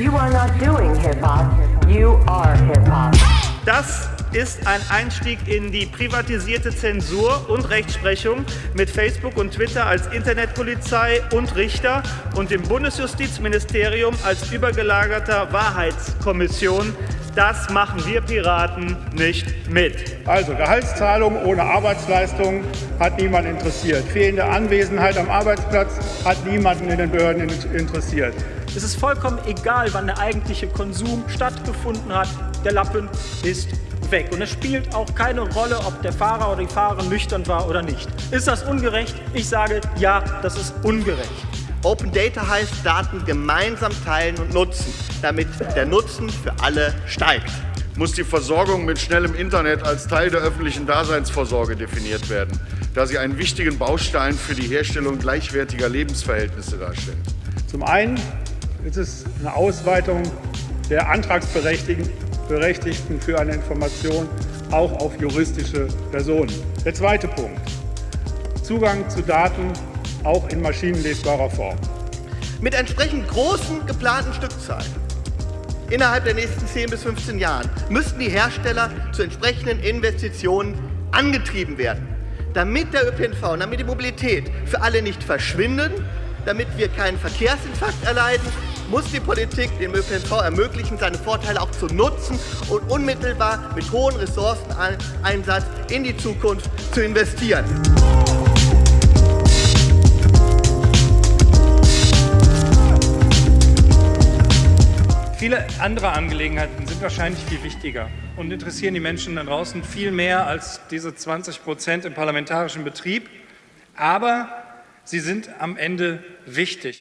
You are not doing hip hop, you are hip hop. Das ist ein Einstieg in die privatisierte Zensur und Rechtsprechung mit Facebook und Twitter als Internetpolizei und Richter und dem Bundesjustizministerium als übergelagerter Wahrheitskommission. Das machen wir Piraten nicht mit. Also Gehaltszahlung ohne Arbeitsleistung hat niemand interessiert. Fehlende Anwesenheit am Arbeitsplatz hat niemanden in den Behörden interessiert. Es ist vollkommen egal, wann der eigentliche Konsum stattgefunden hat. Der Lappen ist weg. Und es spielt auch keine Rolle, ob der Fahrer oder die Fahrerin nüchtern war oder nicht. Ist das ungerecht? Ich sage, ja, das ist ungerecht. Open Data heißt Daten gemeinsam teilen und nutzen, damit der Nutzen für alle steigt. Muss die Versorgung mit schnellem Internet als Teil der öffentlichen Daseinsvorsorge definiert werden, da sie einen wichtigen Baustein für die Herstellung gleichwertiger Lebensverhältnisse darstellt. Zum einen ist es eine Ausweitung der Antragsberechtigten für eine Information auch auf juristische Personen. Der zweite Punkt. Zugang zu Daten auch in maschinenlesbarer Form. Mit entsprechend großen geplanten Stückzahlen innerhalb der nächsten 10 bis 15 Jahren müssten die Hersteller zu entsprechenden Investitionen angetrieben werden, damit der ÖPNV und damit die Mobilität für alle nicht verschwinden, damit wir keinen Verkehrsinfarkt erleiden, muss die Politik dem ÖPNV ermöglichen, seine Vorteile auch zu nutzen und unmittelbar mit hohem Ressourceneinsatz in die Zukunft zu investieren. Viele andere Angelegenheiten sind wahrscheinlich viel wichtiger und interessieren die Menschen da draußen viel mehr als diese 20 Prozent im parlamentarischen Betrieb. Aber sie sind am Ende wichtig.